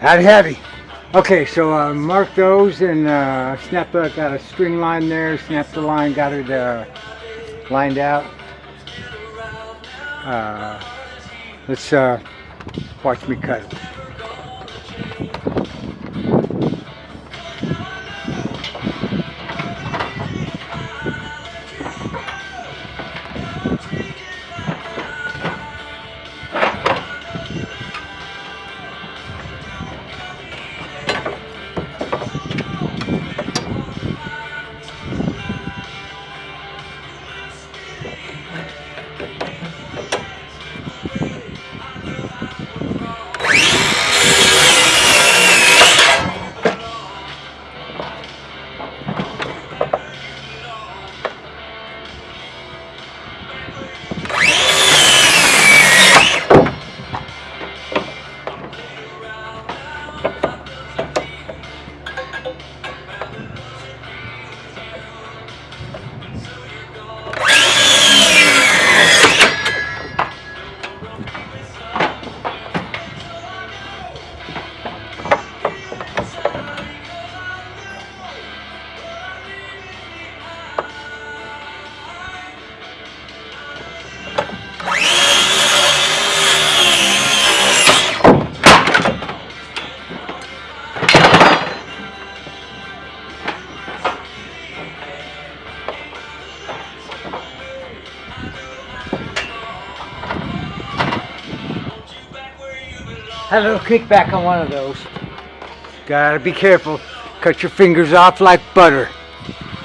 Howdy, heavy. Okay, so uh, mark those and uh, snap the, got a string line there, snap the line, got it uh, lined out. Uh, let's uh, watch me cut it. Had a little kickback on one of those. Gotta be careful. Cut your fingers off like butter.